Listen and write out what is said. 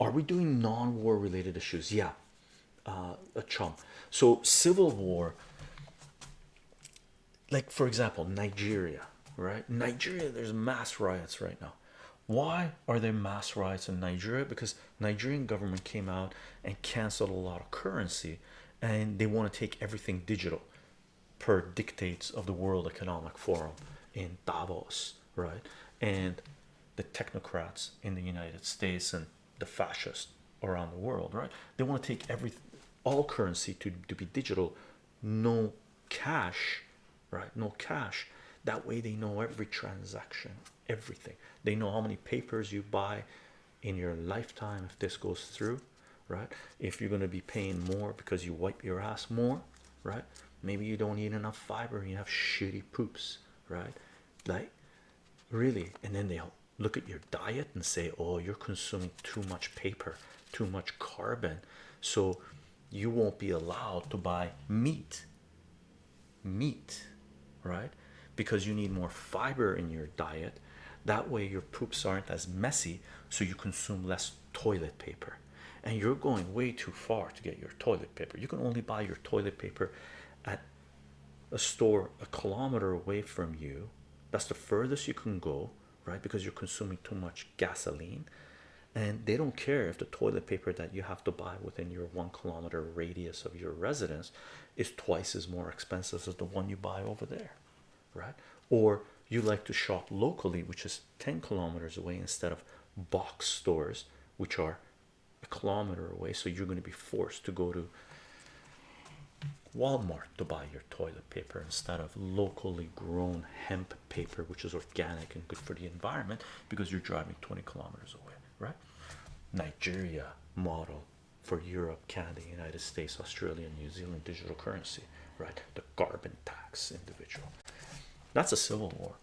are we doing non-war related issues? Yeah. Uh, a chum so civil war like for example nigeria right? Nigeria there's mass riots right now. Why are there mass riots in nigeria? Because nigerian government came out and canceled a lot of currency and they want to take everything digital per dictates of the world economic forum in davos right? And the technocrats in the united states and the fascists around the world right? They want to take every all currency to, to be digital no cash right? No cash. That way they know every transaction everything. They know how many papers you buy in your lifetime if this goes through right? If you're going to be paying more because you wipe your ass more right? Maybe you don't eat enough fiber and you have shitty poops right? Like really. And then they'll look at your diet and say oh you're consuming too much paper too much carbon so you won't be allowed to buy meat meat right? Because you need more fiber in your diet. That way your poops aren't as messy so you consume less toilet paper. And you're going way too far to get your toilet paper. You can only buy your toilet paper at a store a kilometer away from you. That's the furthest you can go right? Because you're consuming too much gasoline. And they don't care if the toilet paper that you have to buy within your one kilometer radius of your residence is twice as more expensive as the one you buy over there right? Or you like to shop locally which is 10 kilometers away instead of box stores which are a kilometer away so you're going to be forced to go to Walmart to buy your toilet paper instead of locally grown hemp paper which is organic and good for the environment because you're driving 20 kilometers away right? Nigeria model for Europe Canada United States Australia New Zealand digital currency right? The carbon tax individual. That's a civil war